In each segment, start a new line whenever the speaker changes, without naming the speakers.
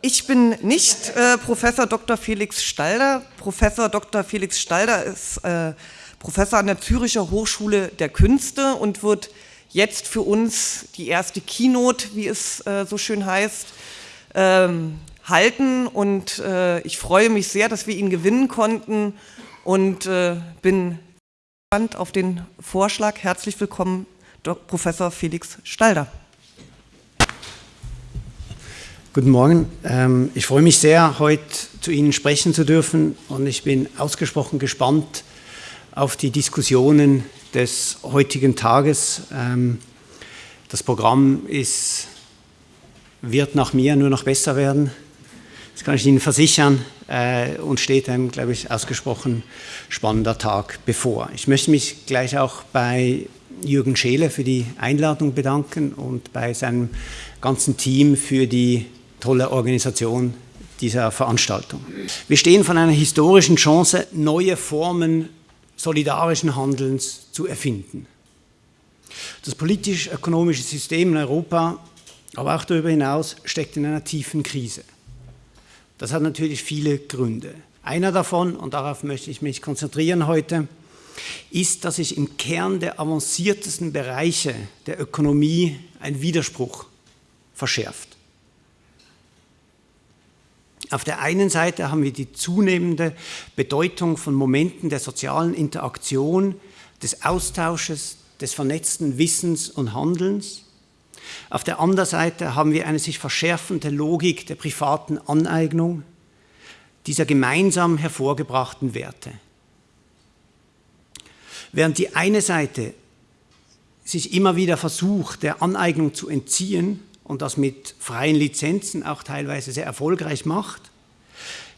Ich bin nicht äh, Professor Dr. Felix Stalder. Professor Dr. Felix Stalder ist äh, Professor an der Züricher Hochschule der Künste und wird jetzt für uns die erste Keynote, wie es äh, so schön heißt, ähm, halten. Und äh, ich freue mich sehr, dass wir ihn gewinnen konnten und äh, bin gespannt auf den Vorschlag. Herzlich willkommen, Dr. Professor Felix Stalder.
Guten Morgen. Ähm, ich freue mich sehr, heute zu Ihnen sprechen zu dürfen und ich bin ausgesprochen gespannt auf die Diskussionen des heutigen Tages. Ähm, das Programm ist, wird nach mir nur noch besser werden. Das kann ich Ihnen versichern äh, und steht ein, glaube ich, ausgesprochen spannender Tag bevor. Ich möchte mich gleich auch bei Jürgen Scheele für die Einladung bedanken und bei seinem ganzen Team für die tolle Organisation dieser Veranstaltung. Wir stehen von einer historischen Chance, neue Formen solidarischen Handelns zu erfinden. Das politisch-ökonomische System in Europa, aber auch darüber hinaus, steckt in einer tiefen Krise. Das hat natürlich viele Gründe. Einer davon, und darauf möchte ich mich konzentrieren heute, ist, dass sich im Kern der avanciertesten Bereiche der Ökonomie ein Widerspruch verschärft. Auf der einen Seite haben wir die zunehmende Bedeutung von Momenten der sozialen Interaktion, des Austausches, des vernetzten Wissens und Handelns. Auf der anderen Seite haben wir eine sich verschärfende Logik der privaten Aneignung dieser gemeinsam hervorgebrachten Werte. Während die eine Seite sich immer wieder versucht, der Aneignung zu entziehen, und das mit freien Lizenzen auch teilweise sehr erfolgreich macht,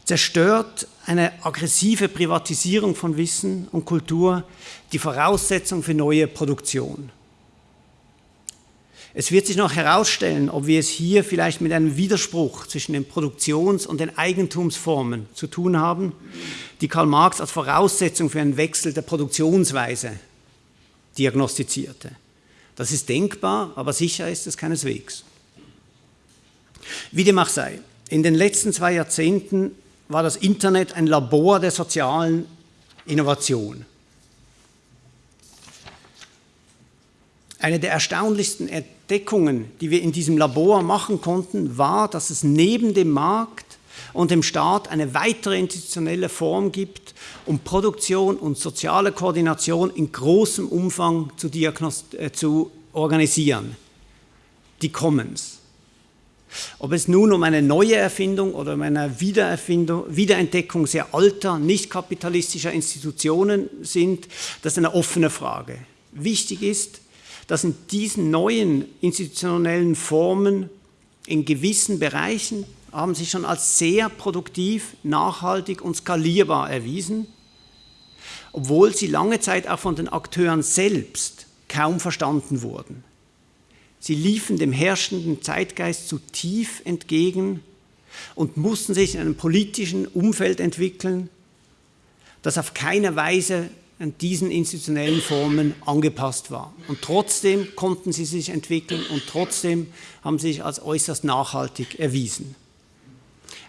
zerstört eine aggressive Privatisierung von Wissen und Kultur die Voraussetzung für neue Produktion. Es wird sich noch herausstellen, ob wir es hier vielleicht mit einem Widerspruch zwischen den Produktions- und den Eigentumsformen zu tun haben, die Karl Marx als Voraussetzung für einen Wechsel der Produktionsweise diagnostizierte. Das ist denkbar, aber sicher ist es keineswegs. Wie dem auch sei, in den letzten zwei Jahrzehnten war das Internet ein Labor der sozialen Innovation. Eine der erstaunlichsten Entdeckungen, die wir in diesem Labor machen konnten, war, dass es neben dem Markt und dem Staat eine weitere institutionelle Form gibt, um Produktion und soziale Koordination in großem Umfang zu, äh, zu organisieren, die Commons. Ob es nun um eine neue Erfindung oder um eine Wiedererfindung, Wiederentdeckung sehr alter, nicht kapitalistischer Institutionen sind, das ist eine offene Frage. Wichtig ist, dass in diesen neuen institutionellen Formen in gewissen Bereichen haben sich schon als sehr produktiv, nachhaltig und skalierbar erwiesen, obwohl sie lange Zeit auch von den Akteuren selbst kaum verstanden wurden. Sie liefen dem herrschenden Zeitgeist zu tief entgegen und mussten sich in einem politischen Umfeld entwickeln, das auf keine Weise an diesen institutionellen Formen angepasst war. Und trotzdem konnten sie sich entwickeln und trotzdem haben sie sich als äußerst nachhaltig erwiesen.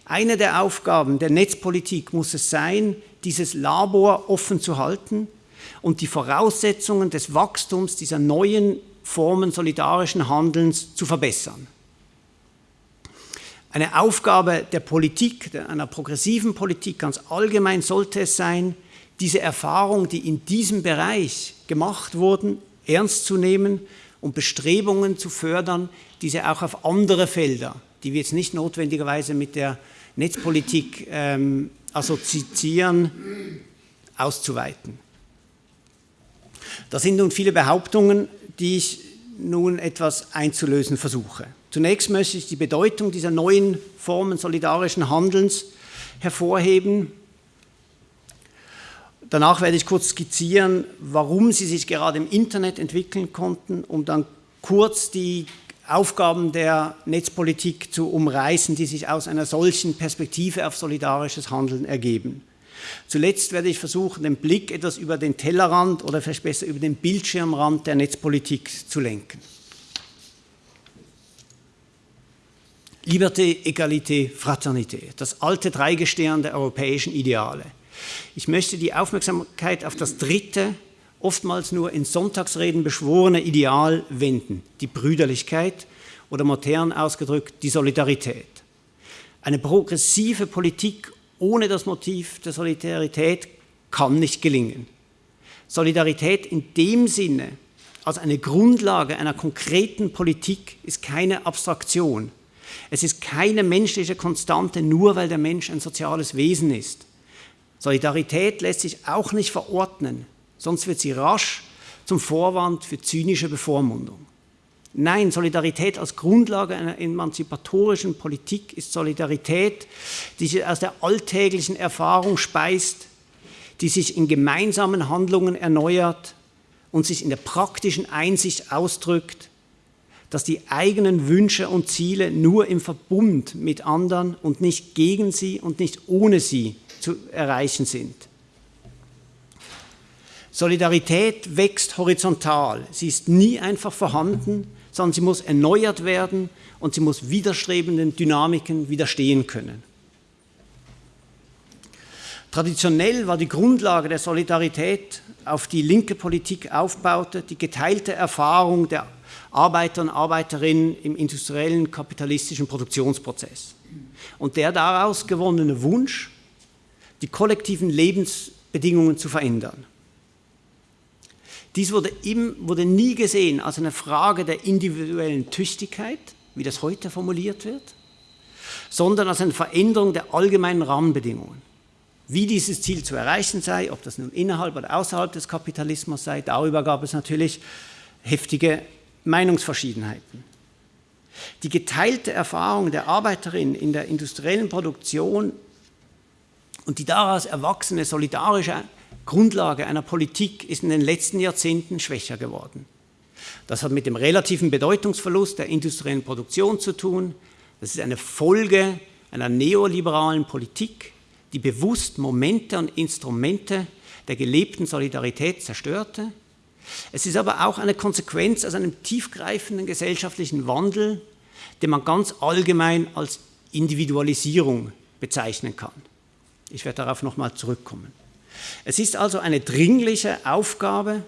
Eine der Aufgaben der Netzpolitik muss es sein, dieses Labor offen zu halten und die Voraussetzungen des Wachstums dieser neuen Formen solidarischen Handelns zu verbessern. Eine Aufgabe der Politik, einer progressiven Politik ganz allgemein sollte es sein, diese Erfahrungen, die in diesem Bereich gemacht wurden, ernst zu nehmen und Bestrebungen zu fördern, diese auch auf andere Felder, die wir jetzt nicht notwendigerweise mit der Netzpolitik ähm, assoziieren, auszuweiten. Das sind nun viele Behauptungen, die ich nun etwas einzulösen versuche. Zunächst möchte ich die Bedeutung dieser neuen Formen solidarischen Handelns hervorheben. Danach werde ich kurz skizzieren, warum sie sich gerade im Internet entwickeln konnten, um dann kurz die Aufgaben der Netzpolitik zu umreißen, die sich aus einer solchen Perspektive auf solidarisches Handeln ergeben. Zuletzt werde ich versuchen, den Blick etwas über den Tellerrand oder vielleicht besser über den Bildschirmrand der Netzpolitik zu lenken. Liberté, Egalité, Fraternité, das alte Dreigestirn der europäischen Ideale. Ich möchte die Aufmerksamkeit auf das dritte, oftmals nur in Sonntagsreden beschworene Ideal wenden, die Brüderlichkeit oder modern ausgedrückt die Solidarität. Eine progressive Politik ohne das Motiv der Solidarität kann nicht gelingen. Solidarität in dem Sinne als eine Grundlage einer konkreten Politik ist keine Abstraktion. Es ist keine menschliche Konstante, nur weil der Mensch ein soziales Wesen ist. Solidarität lässt sich auch nicht verordnen, sonst wird sie rasch zum Vorwand für zynische Bevormundung. Nein, Solidarität als Grundlage einer emanzipatorischen Politik ist Solidarität, die sich aus der alltäglichen Erfahrung speist, die sich in gemeinsamen Handlungen erneuert und sich in der praktischen Einsicht ausdrückt, dass die eigenen Wünsche und Ziele nur im Verbund mit anderen und nicht gegen sie und nicht ohne sie zu erreichen sind. Solidarität wächst horizontal. Sie ist nie einfach vorhanden, sondern sie muss erneuert werden und sie muss widerstrebenden Dynamiken widerstehen können. Traditionell war die Grundlage der Solidarität, auf die linke Politik aufbaute, die geteilte Erfahrung der Arbeiter und Arbeiterinnen im industriellen kapitalistischen Produktionsprozess und der daraus gewonnene Wunsch, die kollektiven Lebensbedingungen zu verändern. Dies wurde, im, wurde nie gesehen als eine Frage der individuellen Tüchtigkeit, wie das heute formuliert wird, sondern als eine Veränderung der allgemeinen Rahmenbedingungen. Wie dieses Ziel zu erreichen sei, ob das nun innerhalb oder außerhalb des Kapitalismus sei, darüber gab es natürlich heftige Meinungsverschiedenheiten. Die geteilte Erfahrung der Arbeiterin in der industriellen Produktion und die daraus erwachsene solidarische Grundlage einer Politik ist in den letzten Jahrzehnten schwächer geworden. Das hat mit dem relativen Bedeutungsverlust der industriellen Produktion zu tun. Das ist eine Folge einer neoliberalen Politik, die bewusst Momente und Instrumente der gelebten Solidarität zerstörte. Es ist aber auch eine Konsequenz aus einem tiefgreifenden gesellschaftlichen Wandel, den man ganz allgemein als Individualisierung bezeichnen kann. Ich werde darauf nochmal zurückkommen. Es ist also eine dringliche Aufgabe,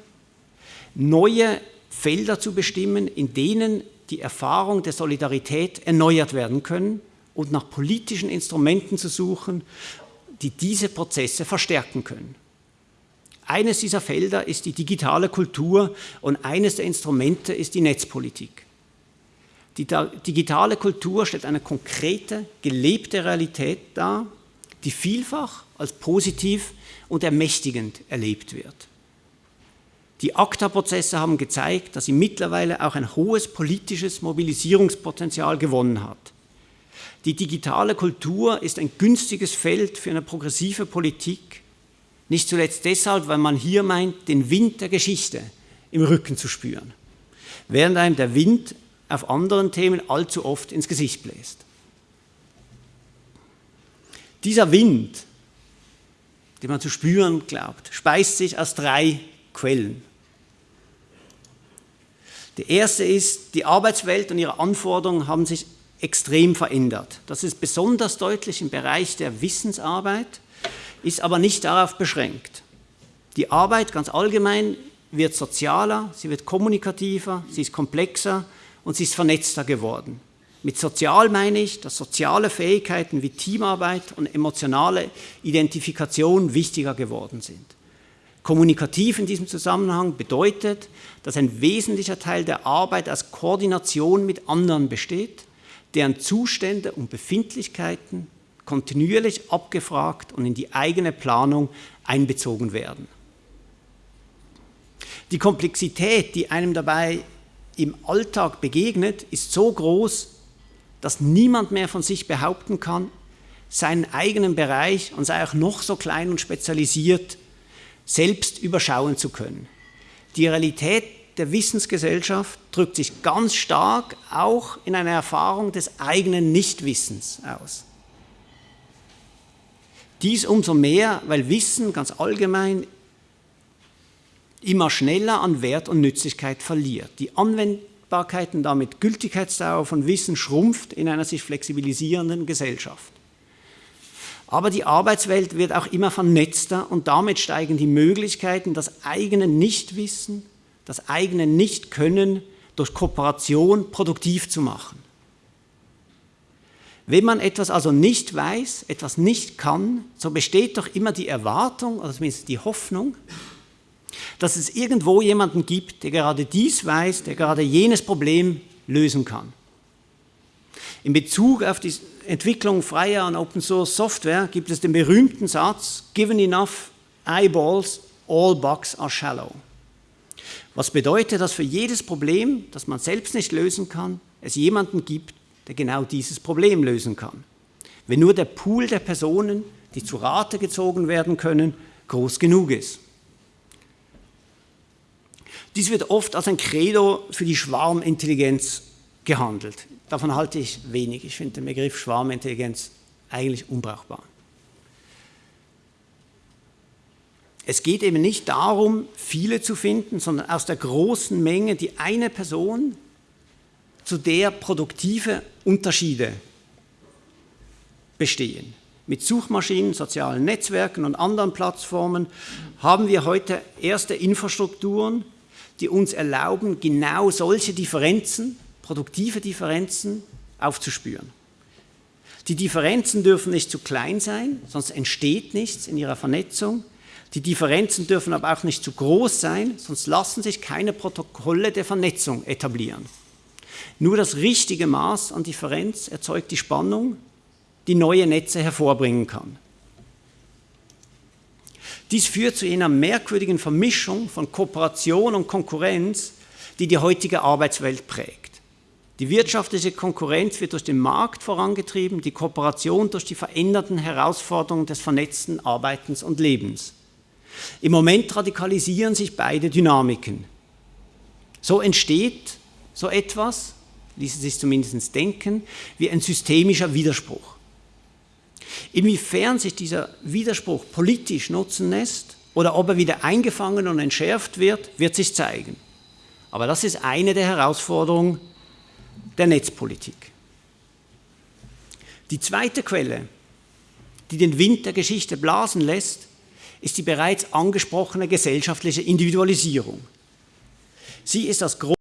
neue Felder zu bestimmen, in denen die Erfahrung der Solidarität erneuert werden können und nach politischen Instrumenten zu suchen, die diese Prozesse verstärken können. Eines dieser Felder ist die digitale Kultur und eines der Instrumente ist die Netzpolitik. Die digitale Kultur stellt eine konkrete, gelebte Realität dar, die vielfach als positiv und ermächtigend erlebt wird. Die ACTA-Prozesse haben gezeigt, dass sie mittlerweile auch ein hohes politisches Mobilisierungspotenzial gewonnen hat. Die digitale Kultur ist ein günstiges Feld für eine progressive Politik, nicht zuletzt deshalb, weil man hier meint, den Wind der Geschichte im Rücken zu spüren, während einem der Wind auf anderen Themen allzu oft ins Gesicht bläst. Dieser Wind, den man zu spüren glaubt, speist sich aus drei Quellen. Die erste ist, die Arbeitswelt und ihre Anforderungen haben sich extrem verändert. Das ist besonders deutlich im Bereich der Wissensarbeit, ist aber nicht darauf beschränkt. Die Arbeit ganz allgemein wird sozialer, sie wird kommunikativer, sie ist komplexer und sie ist vernetzter geworden. Mit sozial meine ich, dass soziale Fähigkeiten wie Teamarbeit und emotionale Identifikation wichtiger geworden sind. Kommunikativ in diesem Zusammenhang bedeutet, dass ein wesentlicher Teil der Arbeit aus Koordination mit anderen besteht, deren Zustände und Befindlichkeiten kontinuierlich abgefragt und in die eigene Planung einbezogen werden. Die Komplexität, die einem dabei im Alltag begegnet, ist so groß, dass niemand mehr von sich behaupten kann, seinen eigenen Bereich, und sei auch noch so klein und spezialisiert, selbst überschauen zu können. Die Realität der Wissensgesellschaft drückt sich ganz stark auch in einer Erfahrung des eigenen Nichtwissens aus. Dies umso mehr, weil Wissen ganz allgemein immer schneller an Wert und Nützlichkeit verliert. Die Anwendbarkeit Verfügbarkeit und damit Gültigkeitsdauer von Wissen schrumpft in einer sich flexibilisierenden Gesellschaft. Aber die Arbeitswelt wird auch immer vernetzter und damit steigen die Möglichkeiten, das eigene Nichtwissen, das eigene Nichtkönnen durch Kooperation produktiv zu machen. Wenn man etwas also nicht weiß, etwas nicht kann, so besteht doch immer die Erwartung, oder zumindest die Hoffnung, dass es irgendwo jemanden gibt, der gerade dies weiß, der gerade jenes Problem lösen kann. In Bezug auf die Entwicklung freier und Open Source Software gibt es den berühmten Satz, given enough eyeballs, all bugs are shallow. Was bedeutet, dass für jedes Problem, das man selbst nicht lösen kann, es jemanden gibt, der genau dieses Problem lösen kann. Wenn nur der Pool der Personen, die zu Rate gezogen werden können, groß genug ist. Dies wird oft als ein Credo für die Schwarmintelligenz gehandelt. Davon halte ich wenig. Ich finde den Begriff Schwarmintelligenz eigentlich unbrauchbar. Es geht eben nicht darum, viele zu finden, sondern aus der großen Menge die eine Person, zu der produktive Unterschiede bestehen. Mit Suchmaschinen, sozialen Netzwerken und anderen Plattformen haben wir heute erste Infrastrukturen, die uns erlauben, genau solche Differenzen, produktive Differenzen aufzuspüren. Die Differenzen dürfen nicht zu klein sein, sonst entsteht nichts in ihrer Vernetzung. Die Differenzen dürfen aber auch nicht zu groß sein, sonst lassen sich keine Protokolle der Vernetzung etablieren. Nur das richtige Maß an Differenz erzeugt die Spannung, die neue Netze hervorbringen kann. Dies führt zu einer merkwürdigen Vermischung von Kooperation und Konkurrenz, die die heutige Arbeitswelt prägt. Die wirtschaftliche Konkurrenz wird durch den Markt vorangetrieben, die Kooperation durch die veränderten Herausforderungen des vernetzten Arbeitens und Lebens. Im Moment radikalisieren sich beide Dynamiken. So entsteht so etwas, ließe sich zumindest denken, wie ein systemischer Widerspruch. Inwiefern sich dieser Widerspruch politisch nutzen lässt oder ob er wieder eingefangen und entschärft wird, wird sich zeigen. Aber das ist eine der Herausforderungen der Netzpolitik. Die zweite Quelle, die den Wind der Geschichte blasen lässt, ist die bereits angesprochene gesellschaftliche Individualisierung. Sie ist das große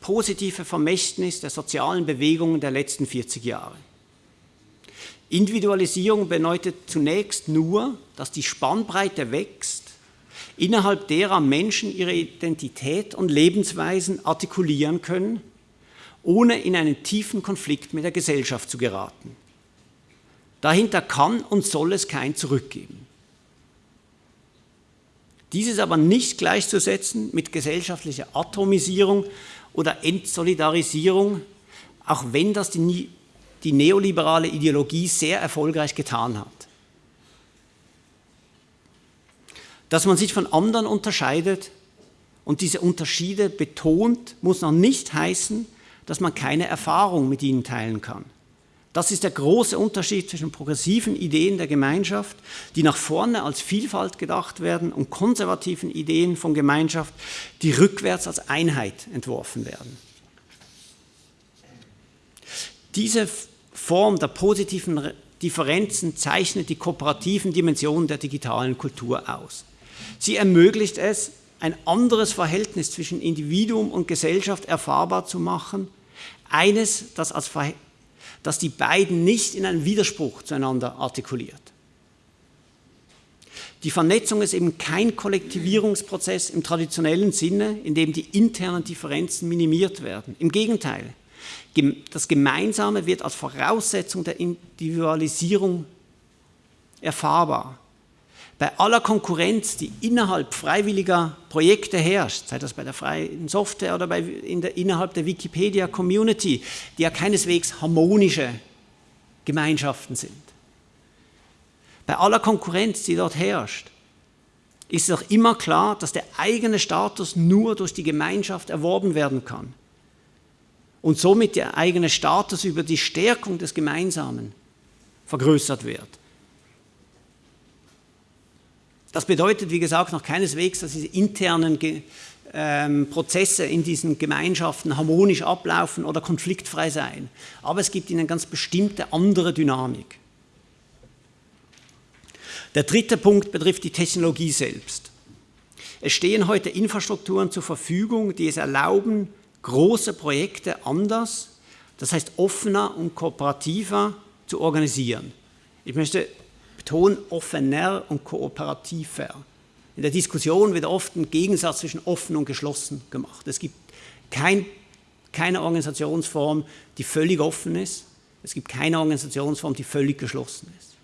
positive Vermächtnis der sozialen Bewegungen der letzten 40 Jahre. Individualisierung bedeutet zunächst nur, dass die Spannbreite wächst, innerhalb derer Menschen ihre Identität und Lebensweisen artikulieren können, ohne in einen tiefen Konflikt mit der Gesellschaft zu geraten. Dahinter kann und soll es kein Zurückgeben. Dies ist aber nicht gleichzusetzen mit gesellschaftlicher Atomisierung oder Entsolidarisierung, auch wenn das die, die neoliberale Ideologie sehr erfolgreich getan hat. Dass man sich von anderen unterscheidet und diese Unterschiede betont, muss noch nicht heißen, dass man keine Erfahrung mit ihnen teilen kann. Das ist der große Unterschied zwischen progressiven Ideen der Gemeinschaft, die nach vorne als Vielfalt gedacht werden, und konservativen Ideen von Gemeinschaft, die rückwärts als Einheit entworfen werden. Diese Form der positiven Differenzen zeichnet die kooperativen Dimensionen der digitalen Kultur aus. Sie ermöglicht es, ein anderes Verhältnis zwischen Individuum und Gesellschaft erfahrbar zu machen, eines, das als dass die beiden nicht in einem Widerspruch zueinander artikuliert. Die Vernetzung ist eben kein Kollektivierungsprozess im traditionellen Sinne, in dem die internen Differenzen minimiert werden. Im Gegenteil, das Gemeinsame wird als Voraussetzung der Individualisierung erfahrbar bei aller Konkurrenz, die innerhalb freiwilliger Projekte herrscht, sei das bei der freien Software oder bei, in der, innerhalb der Wikipedia-Community, die ja keineswegs harmonische Gemeinschaften sind. Bei aller Konkurrenz, die dort herrscht, ist auch immer klar, dass der eigene Status nur durch die Gemeinschaft erworben werden kann und somit der eigene Status über die Stärkung des Gemeinsamen vergrößert wird. Das bedeutet, wie gesagt, noch keineswegs, dass diese internen ähm, Prozesse in diesen Gemeinschaften harmonisch ablaufen oder konfliktfrei sein. Aber es gibt ihnen ganz bestimmte andere Dynamik. Der dritte Punkt betrifft die Technologie selbst. Es stehen heute Infrastrukturen zur Verfügung, die es erlauben, große Projekte anders, das heißt offener und kooperativer zu organisieren. Ich möchte betonen, offener und kooperativer. In der Diskussion wird oft ein Gegensatz zwischen offen und geschlossen gemacht. Es gibt kein, keine Organisationsform, die völlig offen ist. Es gibt keine Organisationsform, die völlig geschlossen ist.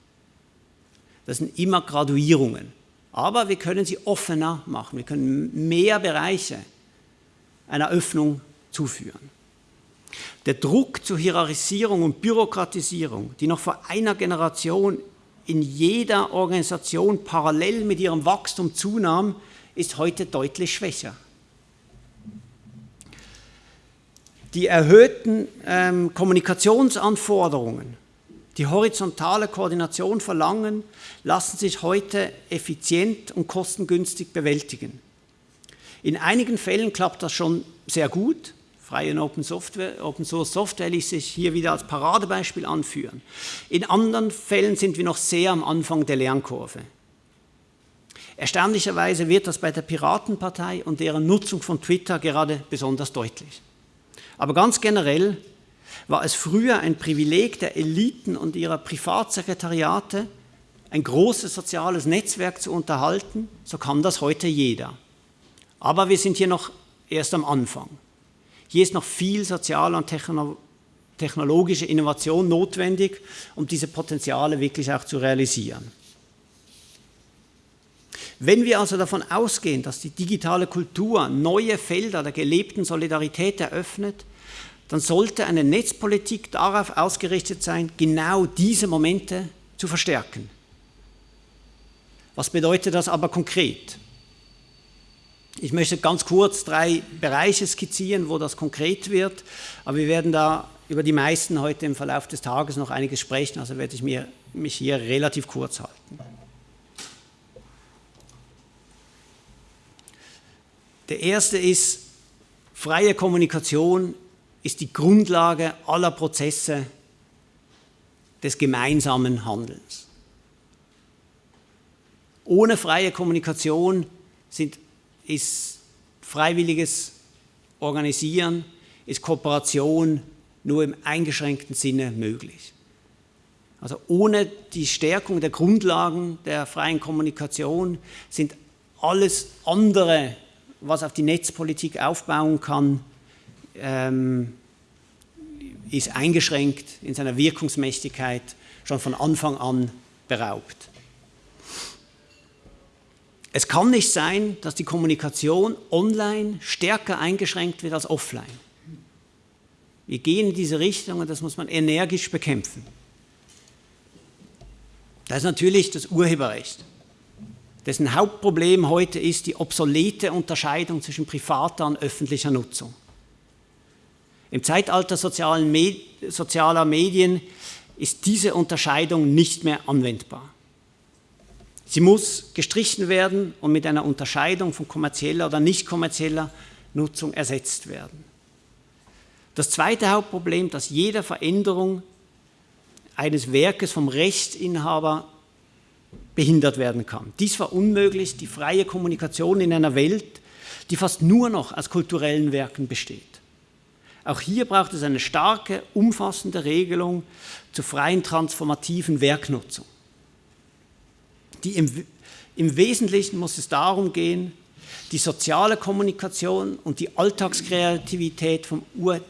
Das sind immer Graduierungen. Aber wir können sie offener machen. Wir können mehr Bereiche einer Öffnung zuführen. Der Druck zur Hierarchisierung und Bürokratisierung, die noch vor einer Generation in jeder Organisation parallel mit ihrem Wachstum zunahm, ist heute deutlich schwächer. Die erhöhten ähm, Kommunikationsanforderungen, die horizontale Koordination verlangen, lassen sich heute effizient und kostengünstig bewältigen. In einigen Fällen klappt das schon sehr gut, freie und Open, Software, Open Source Software ließ sich hier wieder als Paradebeispiel anführen. In anderen Fällen sind wir noch sehr am Anfang der Lernkurve. Erstaunlicherweise wird das bei der Piratenpartei und deren Nutzung von Twitter gerade besonders deutlich. Aber ganz generell war es früher ein Privileg der Eliten und ihrer Privatsekretariate, ein großes soziales Netzwerk zu unterhalten, so kann das heute jeder. Aber wir sind hier noch erst am Anfang. Hier ist noch viel soziale und technologische Innovation notwendig, um diese Potenziale wirklich auch zu realisieren. Wenn wir also davon ausgehen, dass die digitale Kultur neue Felder der gelebten Solidarität eröffnet, dann sollte eine Netzpolitik darauf ausgerichtet sein, genau diese Momente zu verstärken. Was bedeutet das aber konkret? Ich möchte ganz kurz drei Bereiche skizzieren, wo das konkret wird, aber wir werden da über die meisten heute im Verlauf des Tages noch einiges sprechen, also werde ich mir, mich hier relativ kurz halten. Der erste ist, freie Kommunikation ist die Grundlage aller Prozesse des gemeinsamen Handelns. Ohne freie Kommunikation sind ist freiwilliges Organisieren, ist Kooperation nur im eingeschränkten Sinne möglich. Also ohne die Stärkung der Grundlagen der freien Kommunikation sind alles andere, was auf die Netzpolitik aufbauen kann, ähm, ist eingeschränkt in seiner Wirkungsmächtigkeit schon von Anfang an beraubt. Es kann nicht sein, dass die Kommunikation online stärker eingeschränkt wird als offline. Wir gehen in diese Richtung und das muss man energisch bekämpfen. Das ist natürlich das Urheberrecht, dessen Hauptproblem heute ist die obsolete Unterscheidung zwischen privater und öffentlicher Nutzung. Im Zeitalter sozialer Medien ist diese Unterscheidung nicht mehr anwendbar. Sie muss gestrichen werden und mit einer Unterscheidung von kommerzieller oder nicht kommerzieller Nutzung ersetzt werden. Das zweite Hauptproblem, dass jede Veränderung eines Werkes vom Rechtsinhaber behindert werden kann. Dies verunmöglicht die freie Kommunikation in einer Welt, die fast nur noch aus kulturellen Werken besteht. Auch hier braucht es eine starke, umfassende Regelung zur freien transformativen Werknutzung. Die im, Im Wesentlichen muss es darum gehen, die soziale Kommunikation und die Alltagskreativität vom Ur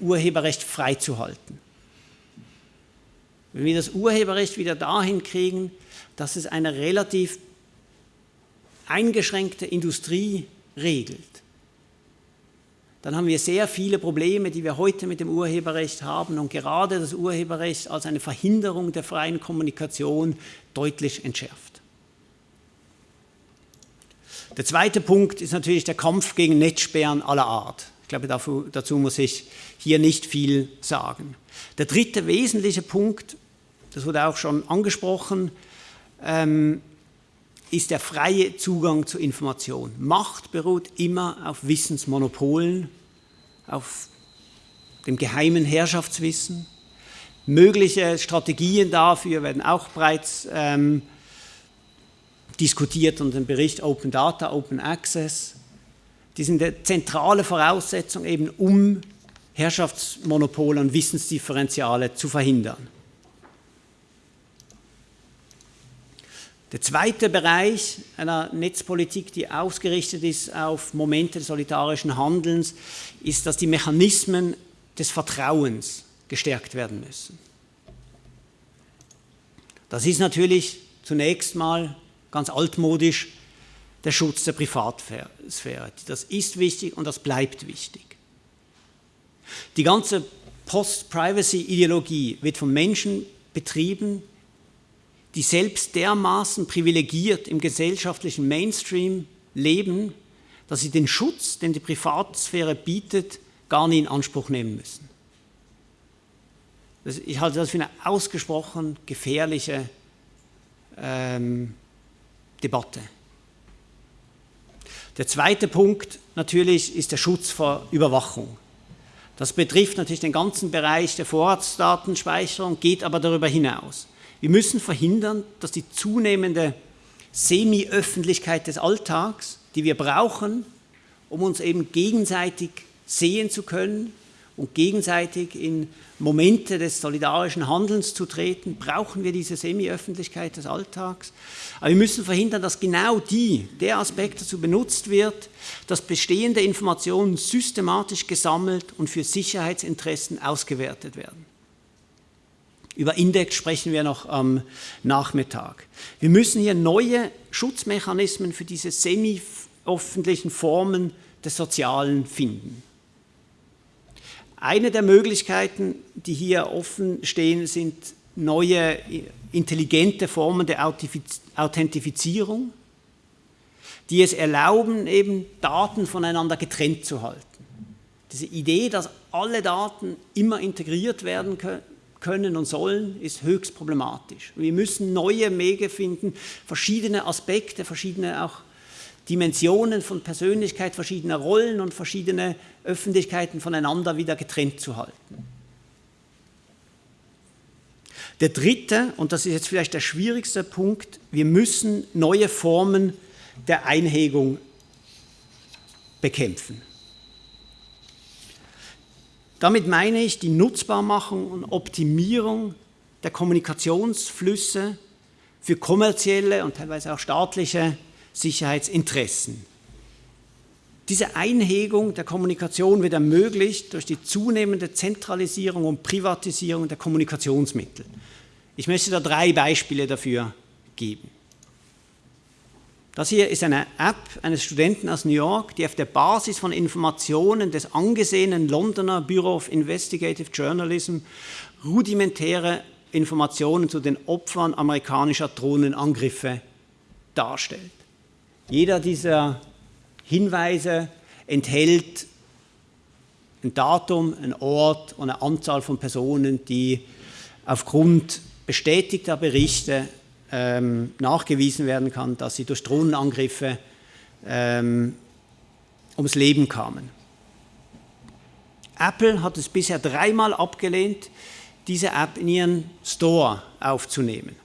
Urheberrecht freizuhalten. Wenn wir das Urheberrecht wieder dahin kriegen, dass es eine relativ eingeschränkte Industrie regelt, dann haben wir sehr viele Probleme, die wir heute mit dem Urheberrecht haben und gerade das Urheberrecht als eine Verhinderung der freien Kommunikation deutlich entschärft. Der zweite Punkt ist natürlich der Kampf gegen Netzsperren aller Art. Ich glaube, dazu, muss ich hier nicht viel sagen. Der dritte wesentliche Punkt, das wurde auch schon angesprochen, ähm, ist der freie Zugang zu Information. Macht beruht immer auf Wissensmonopolen, auf dem geheimen Herrschaftswissen. Mögliche Strategien dafür werden auch bereits ähm, diskutiert unter dem Bericht Open Data, Open Access. Die sind eine zentrale Voraussetzung eben, um Herrschaftsmonopole und Wissensdifferenziale zu verhindern. Der zweite Bereich einer Netzpolitik, die ausgerichtet ist auf Momente des solidarischen Handelns, ist, dass die Mechanismen des Vertrauens gestärkt werden müssen. Das ist natürlich zunächst mal ganz altmodisch der Schutz der Privatsphäre. Das ist wichtig und das bleibt wichtig. Die ganze Post-Privacy-Ideologie wird von Menschen betrieben, die selbst dermaßen privilegiert im gesellschaftlichen Mainstream leben, dass sie den Schutz, den die Privatsphäre bietet, gar nie in Anspruch nehmen müssen. ich halte das für eine ausgesprochen gefährliche ähm, Debatte. Der zweite Punkt natürlich ist der Schutz vor Überwachung. Das betrifft natürlich den ganzen Bereich der Vorratsdatenspeicherung, geht aber darüber hinaus. Wir müssen verhindern, dass die zunehmende Semi-Öffentlichkeit des Alltags, die wir brauchen, um uns eben gegenseitig sehen zu können und gegenseitig in Momente des solidarischen Handelns zu treten, brauchen wir diese Semi-Öffentlichkeit des Alltags. Aber wir müssen verhindern, dass genau die, der Aspekt dazu benutzt wird, dass bestehende Informationen systematisch gesammelt und für Sicherheitsinteressen ausgewertet werden. Über Index sprechen wir noch am Nachmittag. Wir müssen hier neue Schutzmechanismen für diese semi-öffentlichen Formen des Sozialen finden. Eine der Möglichkeiten, die hier offen stehen, sind neue intelligente Formen der Authentifizierung, die es erlauben, eben Daten voneinander getrennt zu halten. Diese Idee, dass alle Daten immer integriert werden können und sollen, ist höchst problematisch. Wir müssen neue Wege finden, verschiedene Aspekte, verschiedene auch Dimensionen von Persönlichkeit, verschiedene Rollen und verschiedene Öffentlichkeiten voneinander wieder getrennt zu halten. Der dritte, und das ist jetzt vielleicht der schwierigste Punkt, wir müssen neue Formen der Einhegung bekämpfen. Damit meine ich die Nutzbarmachung und Optimierung der Kommunikationsflüsse für kommerzielle und teilweise auch staatliche Sicherheitsinteressen. Diese Einhegung der Kommunikation wird ermöglicht durch die zunehmende Zentralisierung und Privatisierung der Kommunikationsmittel. Ich möchte da drei Beispiele dafür geben. Das hier ist eine App eines Studenten aus New York, die auf der Basis von Informationen des angesehenen Londoner Bureau of Investigative Journalism rudimentäre Informationen zu den Opfern amerikanischer Drohnenangriffe darstellt. Jeder dieser Hinweise enthält ein Datum, ein Ort und eine Anzahl von Personen, die aufgrund bestätigter Berichte ähm, nachgewiesen werden kann, dass sie durch Drohnenangriffe ähm, ums Leben kamen. Apple hat es bisher dreimal abgelehnt, diese App in ihren Store aufzunehmen.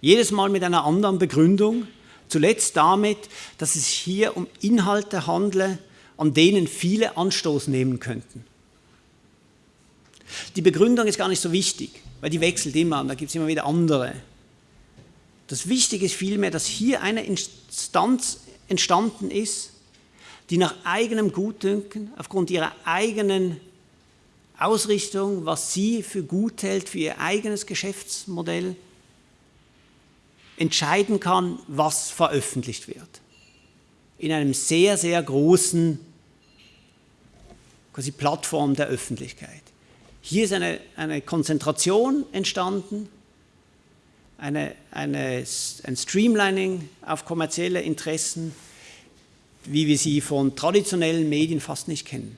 Jedes Mal mit einer anderen Begründung, zuletzt damit, dass es hier um Inhalte handle, an denen viele Anstoß nehmen könnten. Die Begründung ist gar nicht so wichtig, weil die wechselt immer und da gibt es immer wieder andere. Das Wichtige ist vielmehr, dass hier eine Instanz entstanden ist, die nach eigenem Gutdünken, aufgrund ihrer eigenen Ausrichtung, was sie für gut hält, für ihr eigenes Geschäftsmodell, entscheiden kann, was veröffentlicht wird. In einem sehr, sehr großen quasi Plattform der Öffentlichkeit. Hier ist eine, eine Konzentration entstanden eine, eine, ein Streamlining auf kommerzielle Interessen, wie wir sie von traditionellen Medien fast nicht kennen.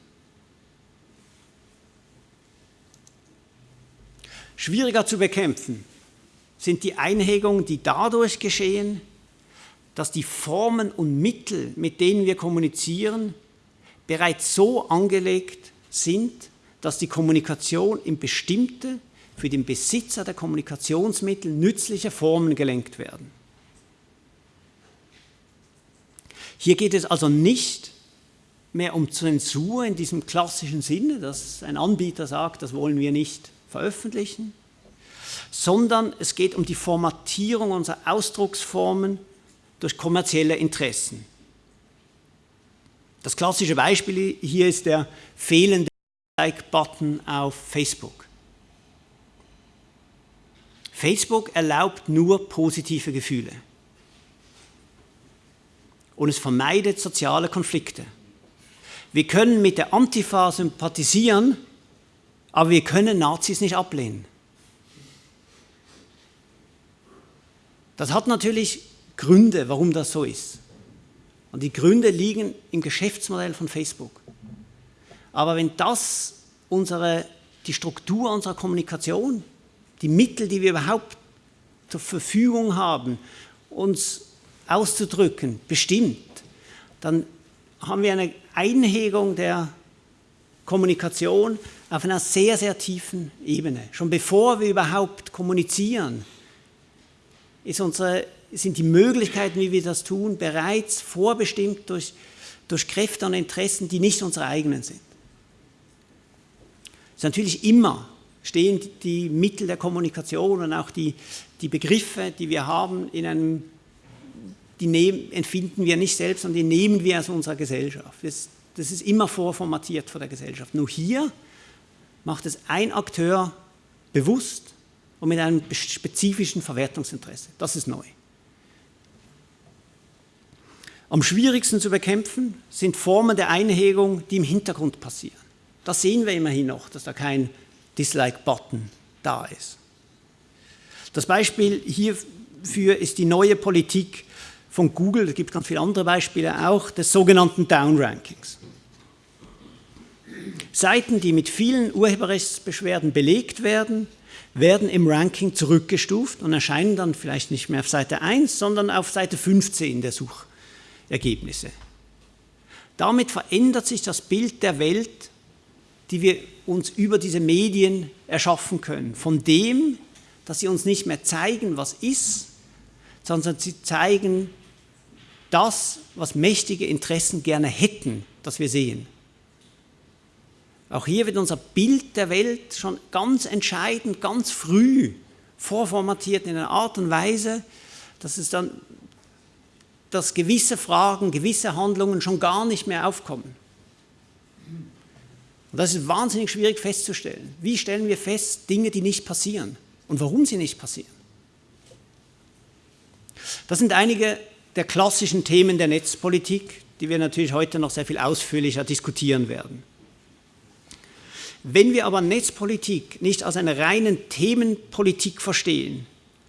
Schwieriger zu bekämpfen sind die Einhegungen, die dadurch geschehen, dass die Formen und Mittel, mit denen wir kommunizieren, bereits so angelegt sind, dass die Kommunikation in bestimmte, für den Besitzer der Kommunikationsmittel nützliche Formen gelenkt werden. Hier geht es also nicht mehr um Zensur in diesem klassischen Sinne, dass ein Anbieter sagt, das wollen wir nicht veröffentlichen, sondern es geht um die Formatierung unserer Ausdrucksformen durch kommerzielle Interessen. Das klassische Beispiel hier ist der fehlende Like-Button auf Facebook. Facebook erlaubt nur positive Gefühle und es vermeidet soziale Konflikte. Wir können mit der Antifa sympathisieren, aber wir können Nazis nicht ablehnen. Das hat natürlich Gründe, warum das so ist. Und die Gründe liegen im Geschäftsmodell von Facebook. Aber wenn das unsere, die Struktur unserer Kommunikation, die Mittel, die wir überhaupt zur Verfügung haben, uns auszudrücken, bestimmt, dann haben wir eine Einhegung der Kommunikation auf einer sehr, sehr tiefen Ebene. Schon bevor wir überhaupt kommunizieren, unsere, sind die Möglichkeiten, wie wir das tun, bereits vorbestimmt durch, durch Kräfte und Interessen, die nicht unsere eigenen sind. Es ist natürlich immer stehen die Mittel der Kommunikation und auch die, die Begriffe, die wir haben, in einem die nehmen, empfinden wir nicht selbst, sondern die nehmen wir aus unserer Gesellschaft. Das, das ist immer vorformatiert von der Gesellschaft. Nur hier macht es ein Akteur bewusst und mit einem spezifischen Verwertungsinteresse. Das ist neu. Am schwierigsten zu bekämpfen sind Formen der Einhegung, die im Hintergrund passieren. Das sehen wir immerhin noch, dass da kein Dislike-Button da ist. Das Beispiel hierfür ist die neue Politik von Google, es gibt ganz viele andere Beispiele auch, des sogenannten Downrankings. Seiten, die mit vielen Urheberrechtsbeschwerden belegt werden, werden im Ranking zurückgestuft und erscheinen dann vielleicht nicht mehr auf Seite 1, sondern auf Seite 15 der Suchergebnisse. Damit verändert sich das Bild der Welt, die wir uns über diese Medien erschaffen können. Von dem, dass sie uns nicht mehr zeigen, was ist, sondern sie zeigen das, was mächtige Interessen gerne hätten, dass wir sehen. Auch hier wird unser Bild der Welt schon ganz entscheidend, ganz früh vorformatiert in einer Art und Weise, dass es dann, dass gewisse Fragen, gewisse Handlungen schon gar nicht mehr aufkommen. Und das ist wahnsinnig schwierig festzustellen. Wie stellen wir fest Dinge, die nicht passieren und warum sie nicht passieren? Das sind einige der klassischen Themen der Netzpolitik, die wir natürlich heute noch sehr viel ausführlicher diskutieren werden. Wenn wir aber Netzpolitik nicht als eine reine Themenpolitik verstehen,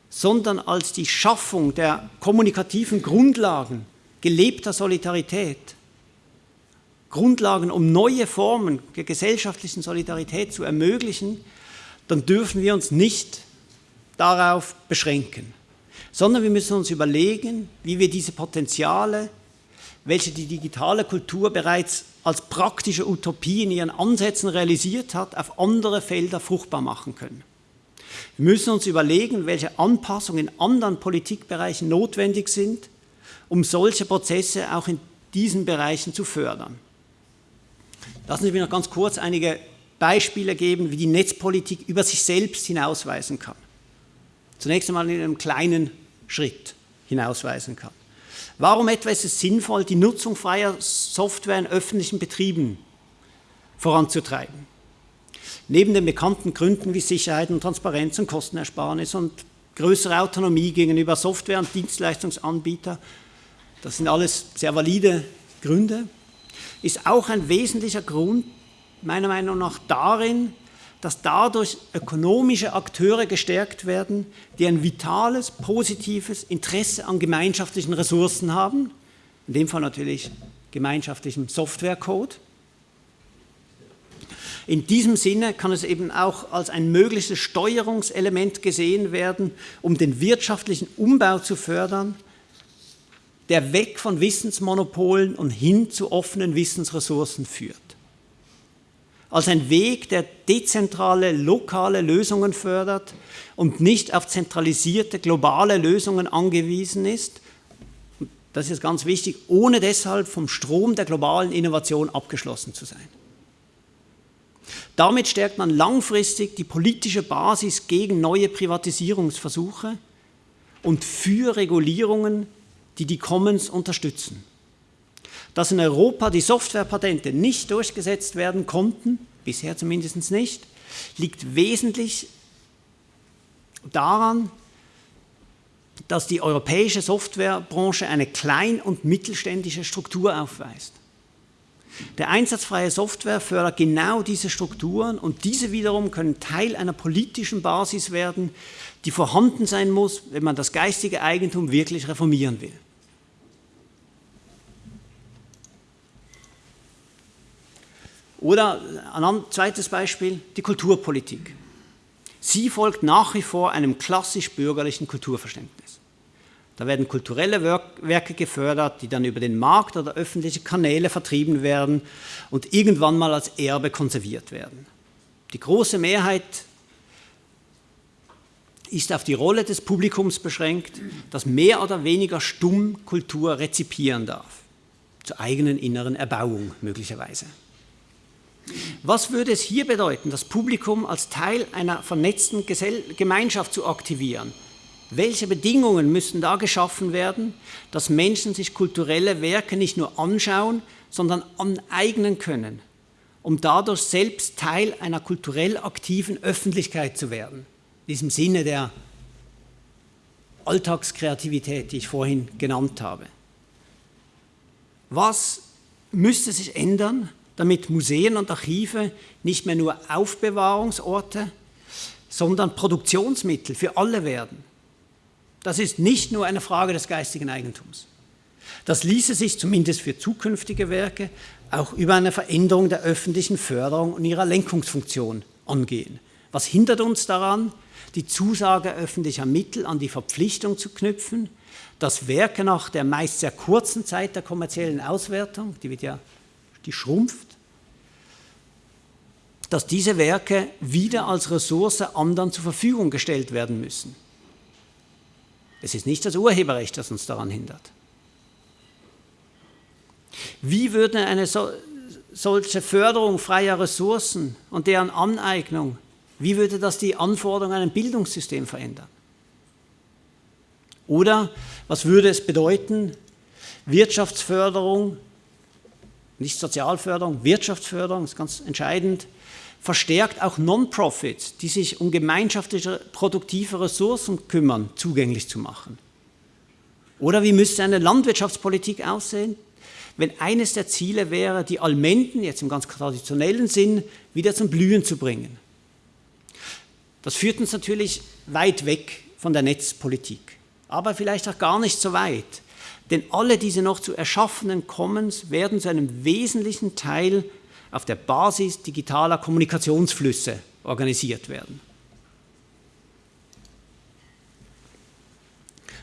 sondern als die Schaffung der kommunikativen Grundlagen gelebter Solidarität, Grundlagen, um neue Formen der gesellschaftlichen Solidarität zu ermöglichen, dann dürfen wir uns nicht darauf beschränken sondern wir müssen uns überlegen, wie wir diese Potenziale, welche die digitale Kultur bereits als praktische Utopie in ihren Ansätzen realisiert hat, auf andere Felder fruchtbar machen können. Wir müssen uns überlegen, welche Anpassungen in anderen Politikbereichen notwendig sind, um solche Prozesse auch in diesen Bereichen zu fördern. Lassen Sie mich noch ganz kurz einige Beispiele geben, wie die Netzpolitik über sich selbst hinausweisen kann. Zunächst einmal in einem kleinen Schritt hinausweisen kann. Warum etwa ist es sinnvoll, die Nutzung freier Software in öffentlichen Betrieben voranzutreiben? Neben den bekannten Gründen wie Sicherheit und Transparenz und Kostenersparnis und größere Autonomie gegenüber Software- und Dienstleistungsanbietern, das sind alles sehr valide Gründe, ist auch ein wesentlicher Grund meiner Meinung nach darin, dass dadurch ökonomische Akteure gestärkt werden, die ein vitales, positives Interesse an gemeinschaftlichen Ressourcen haben, in dem Fall natürlich gemeinschaftlichem Softwarecode. In diesem Sinne kann es eben auch als ein mögliches Steuerungselement gesehen werden, um den wirtschaftlichen Umbau zu fördern, der weg von Wissensmonopolen und hin zu offenen Wissensressourcen führt. Als ein Weg, der dezentrale, lokale Lösungen fördert und nicht auf zentralisierte, globale Lösungen angewiesen ist, das ist ganz wichtig, ohne deshalb vom Strom der globalen Innovation abgeschlossen zu sein. Damit stärkt man langfristig die politische Basis gegen neue Privatisierungsversuche und für Regulierungen, die die Commons unterstützen. Dass in Europa die Softwarepatente nicht durchgesetzt werden konnten, bisher zumindest nicht, liegt wesentlich daran, dass die europäische Softwarebranche eine klein- und mittelständische Struktur aufweist. Der einsatzfreie Software fördert genau diese Strukturen und diese wiederum können Teil einer politischen Basis werden, die vorhanden sein muss, wenn man das geistige Eigentum wirklich reformieren will. Oder ein zweites Beispiel, die Kulturpolitik. Sie folgt nach wie vor einem klassisch bürgerlichen Kulturverständnis. Da werden kulturelle Werke gefördert, die dann über den Markt oder öffentliche Kanäle vertrieben werden und irgendwann mal als Erbe konserviert werden. Die große Mehrheit ist auf die Rolle des Publikums beschränkt, das mehr oder weniger stumm Kultur rezipieren darf, zur eigenen inneren Erbauung möglicherweise. Was würde es hier bedeuten, das Publikum als Teil einer vernetzten Gemeinschaft zu aktivieren? Welche Bedingungen müssen da geschaffen werden, dass Menschen sich kulturelle Werke nicht nur anschauen, sondern aneignen können, um dadurch selbst Teil einer kulturell aktiven Öffentlichkeit zu werden? In diesem Sinne der Alltagskreativität, die ich vorhin genannt habe. Was müsste sich ändern, damit Museen und Archive nicht mehr nur Aufbewahrungsorte, sondern Produktionsmittel für alle werden. Das ist nicht nur eine Frage des geistigen Eigentums. Das ließe sich zumindest für zukünftige Werke auch über eine Veränderung der öffentlichen Förderung und ihrer Lenkungsfunktion angehen. Was hindert uns daran, die Zusage öffentlicher Mittel an die Verpflichtung zu knüpfen, dass Werke nach der meist sehr kurzen Zeit der kommerziellen Auswertung, die wird ja die schrumpft, dass diese Werke wieder als Ressource anderen zur Verfügung gestellt werden müssen. Es ist nicht das Urheberrecht, das uns daran hindert. Wie würde eine so, solche Förderung freier Ressourcen und deren Aneignung, wie würde das die Anforderungen an ein Bildungssystem verändern? Oder was würde es bedeuten, Wirtschaftsförderung nicht Sozialförderung, Wirtschaftsförderung ist ganz entscheidend, verstärkt auch Non-Profits, die sich um gemeinschaftliche produktive Ressourcen kümmern, zugänglich zu machen. Oder wie müsste eine Landwirtschaftspolitik aussehen, wenn eines der Ziele wäre, die Almenden, jetzt im ganz traditionellen Sinn, wieder zum Blühen zu bringen. Das führt uns natürlich weit weg von der Netzpolitik, aber vielleicht auch gar nicht so weit. Denn alle diese noch zu erschaffenen Commons werden zu einem wesentlichen Teil auf der Basis digitaler Kommunikationsflüsse organisiert werden.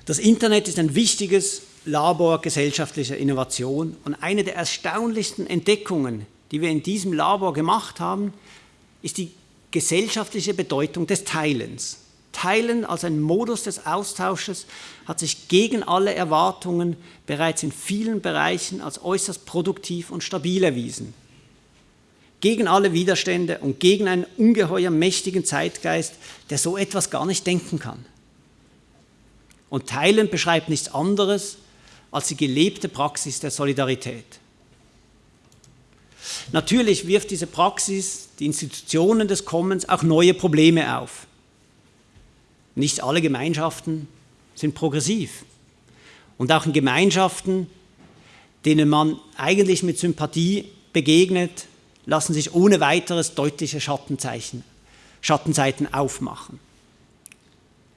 Das Internet ist ein wichtiges Labor gesellschaftlicher Innovation und eine der erstaunlichsten Entdeckungen, die wir in diesem Labor gemacht haben, ist die gesellschaftliche Bedeutung des Teilens. Teilen als ein Modus des Austausches hat sich gegen alle Erwartungen bereits in vielen Bereichen als äußerst produktiv und stabil erwiesen. Gegen alle Widerstände und gegen einen ungeheuer mächtigen Zeitgeist, der so etwas gar nicht denken kann. Und Teilen beschreibt nichts anderes als die gelebte Praxis der Solidarität. Natürlich wirft diese Praxis die Institutionen des Kommens auch neue Probleme auf. Nicht alle Gemeinschaften sind progressiv. Und auch in Gemeinschaften, denen man eigentlich mit Sympathie begegnet, lassen sich ohne weiteres deutliche Schattenzeichen, Schattenseiten aufmachen.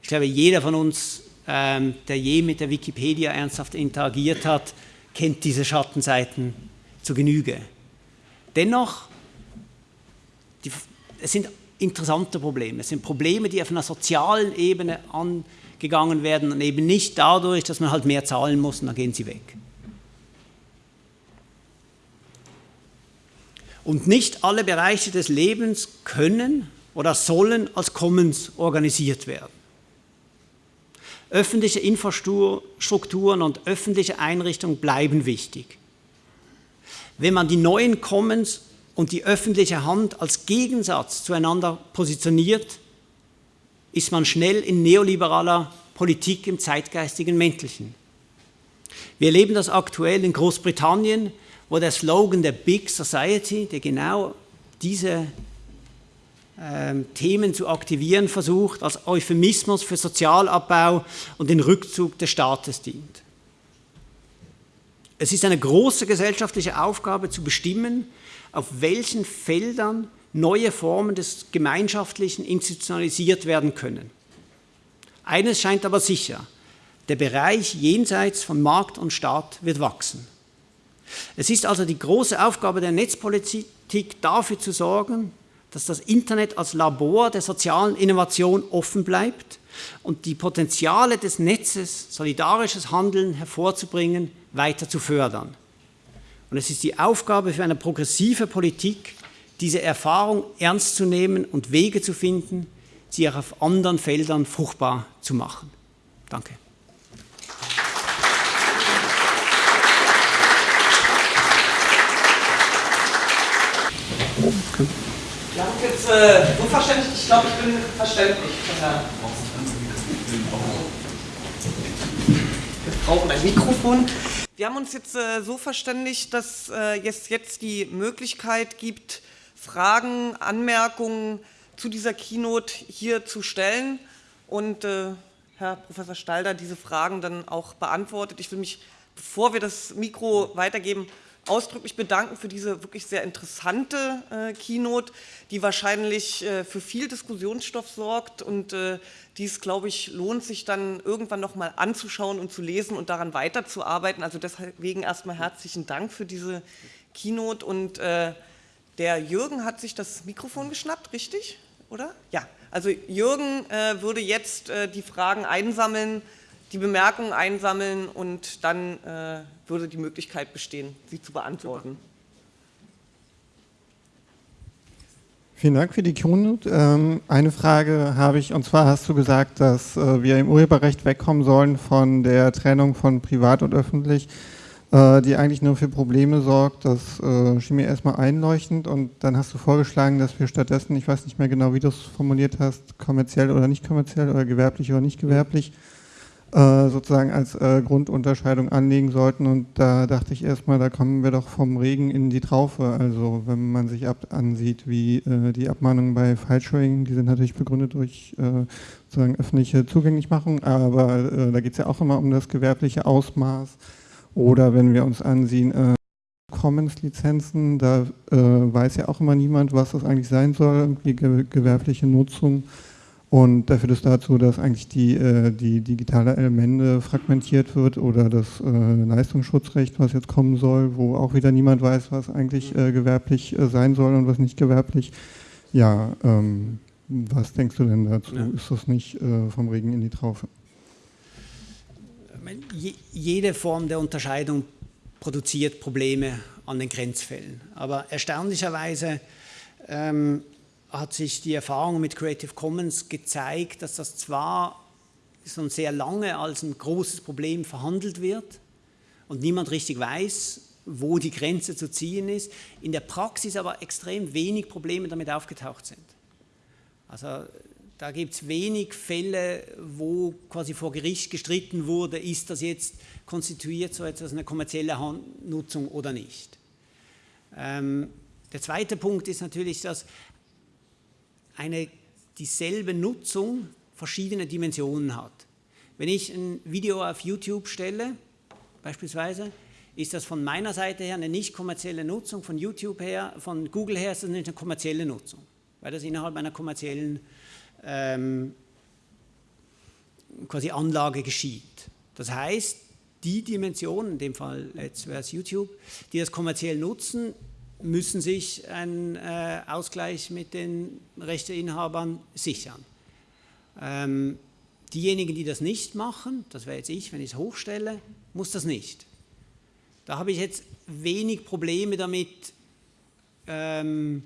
Ich glaube, jeder von uns, ähm, der je mit der Wikipedia ernsthaft interagiert hat, kennt diese Schattenseiten zu Genüge. Dennoch, die, es sind interessante Probleme. Es sind Probleme, die auf einer sozialen Ebene gegangen werden und eben nicht dadurch, dass man halt mehr zahlen muss und dann gehen sie weg. Und nicht alle Bereiche des Lebens können oder sollen als Commons organisiert werden. Öffentliche Infrastrukturen und öffentliche Einrichtungen bleiben wichtig. Wenn man die neuen Commons und die öffentliche Hand als Gegensatz zueinander positioniert, ist man schnell in neoliberaler Politik im zeitgeistigen Mäntelchen. Wir erleben das aktuell in Großbritannien, wo der Slogan der Big Society, der genau diese ähm, Themen zu aktivieren versucht, als Euphemismus für Sozialabbau und den Rückzug des Staates dient. Es ist eine große gesellschaftliche Aufgabe zu bestimmen, auf welchen Feldern neue Formen des Gemeinschaftlichen institutionalisiert werden können. Eines scheint aber sicher, der Bereich jenseits von Markt und Staat wird wachsen. Es ist also die große Aufgabe der Netzpolitik, dafür zu sorgen, dass das Internet als Labor der sozialen Innovation offen bleibt und die Potenziale des Netzes, solidarisches Handeln hervorzubringen, weiter zu fördern. Und es ist die Aufgabe für eine progressive Politik, diese Erfahrung ernst zu nehmen und Wege zu finden, sie auch auf anderen Feldern fruchtbar zu machen. Danke.
Ich glaube, ich bin verständlich. Wir brauchen ein Mikrofon. Wir haben uns jetzt äh, so verständigt, dass äh, es jetzt die Möglichkeit gibt, Fragen, Anmerkungen zu dieser Keynote hier zu stellen und äh, Herr Professor Stalder diese Fragen dann auch beantwortet. Ich will mich, bevor wir das Mikro weitergeben, ausdrücklich bedanken für diese wirklich sehr interessante äh, Keynote, die wahrscheinlich äh, für viel Diskussionsstoff sorgt und äh, dies, glaube ich, lohnt sich dann irgendwann noch mal anzuschauen und zu lesen und daran weiterzuarbeiten. Also deswegen erstmal herzlichen Dank für diese Keynote und äh, der Jürgen hat sich das Mikrofon geschnappt, richtig? Oder? Ja, also Jürgen äh, würde jetzt äh, die Fragen einsammeln, die Bemerkungen einsammeln und dann äh, würde die Möglichkeit bestehen, sie zu beantworten.
Vielen Dank für die Keynote. Ähm, eine Frage habe ich, und zwar hast du gesagt, dass äh, wir im Urheberrecht wegkommen sollen von der Trennung von privat und öffentlich, äh, die eigentlich nur für Probleme sorgt. Das äh, schien mir erstmal einleuchtend und dann hast du vorgeschlagen, dass wir stattdessen, ich weiß nicht mehr genau, wie du es formuliert hast, kommerziell oder nicht kommerziell oder gewerblich oder nicht gewerblich, äh, sozusagen als äh, Grundunterscheidung anlegen sollten. Und da dachte ich erstmal, da kommen wir doch vom Regen in die Traufe. Also wenn man sich ab ansieht, wie äh, die Abmahnungen bei File-Sharing, die sind natürlich begründet durch äh, sozusagen öffentliche Zugänglichmachung, aber äh, da geht es ja auch immer um das gewerbliche Ausmaß. Oder wenn wir uns ansehen, äh, Commons-Lizenzen, da weiß ja auch immer niemand, was das eigentlich sein soll, irgendwie gewerbliche Nutzung. Und da führt es dazu, dass eigentlich die, äh, die digitale Elemente fragmentiert wird oder das äh, Leistungsschutzrecht, was jetzt kommen soll, wo auch wieder niemand weiß, was eigentlich äh, gewerblich äh, sein soll und was nicht gewerblich. Ja, ähm, was denkst du denn dazu? Ja. Ist das nicht äh, vom Regen in die Traufe?
Jede Form der Unterscheidung produziert Probleme an den Grenzfällen. Aber erstaunlicherweise ähm, hat sich die Erfahrung mit Creative Commons gezeigt, dass das zwar schon sehr lange als ein großes Problem verhandelt wird und niemand richtig weiß, wo die Grenze zu ziehen ist, in der Praxis aber extrem wenig Probleme damit aufgetaucht sind. Also da gibt es wenig Fälle, wo quasi vor Gericht gestritten wurde, ist das jetzt konstituiert so etwas eine kommerzielle Nutzung oder nicht. Ähm, der zweite Punkt ist natürlich, dass eine dieselbe Nutzung verschiedene Dimensionen hat. Wenn ich ein Video auf YouTube stelle, beispielsweise, ist das von meiner Seite her eine nicht kommerzielle Nutzung, von YouTube her, von Google her ist das eine kommerzielle Nutzung, weil das innerhalb einer kommerziellen ähm, quasi Anlage geschieht. Das heißt, die Dimensionen, in dem Fall jetzt wäre es YouTube, die das kommerziell nutzen, müssen sich einen äh, Ausgleich mit den Rechteinhabern sichern. Ähm, Diejenigen, die das nicht machen, das wäre jetzt ich, wenn ich es hochstelle, muss das nicht. Da habe ich jetzt wenig Probleme damit, ähm,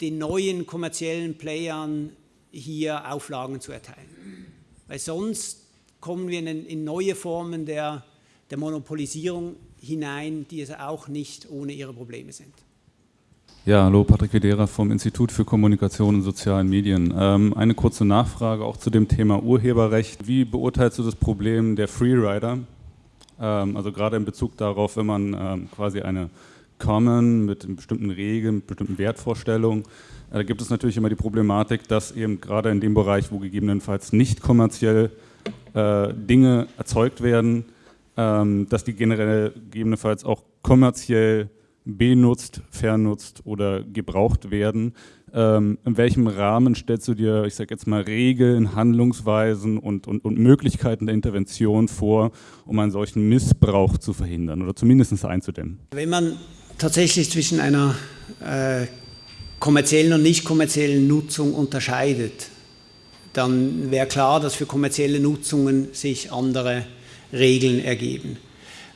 den neuen kommerziellen Playern hier Auflagen zu erteilen. Weil sonst kommen wir in, in neue Formen der, der Monopolisierung hinein, die es auch nicht ohne ihre Probleme sind.
Ja, hallo, Patrick Vedera vom Institut für Kommunikation und sozialen Medien. Ähm, eine kurze Nachfrage auch zu dem Thema Urheberrecht. Wie beurteilst du das Problem der Freerider? Ähm, also gerade in Bezug darauf, wenn man ähm, quasi eine Common mit bestimmten Regeln, mit bestimmten Wertvorstellungen, äh, da gibt es natürlich immer die Problematik, dass eben gerade in dem Bereich, wo gegebenenfalls nicht kommerziell äh, Dinge erzeugt werden, ähm, dass die generell gegebenenfalls auch kommerziell benutzt, vernutzt oder gebraucht werden. Ähm, in welchem Rahmen stellst du dir, ich sage jetzt mal, Regeln, Handlungsweisen und, und, und Möglichkeiten der Intervention vor, um einen solchen Missbrauch zu verhindern oder zumindest einzudämmen?
Wenn man tatsächlich zwischen einer äh, kommerziellen und nicht kommerziellen Nutzung unterscheidet, dann wäre klar, dass für kommerzielle Nutzungen sich andere Regeln ergeben.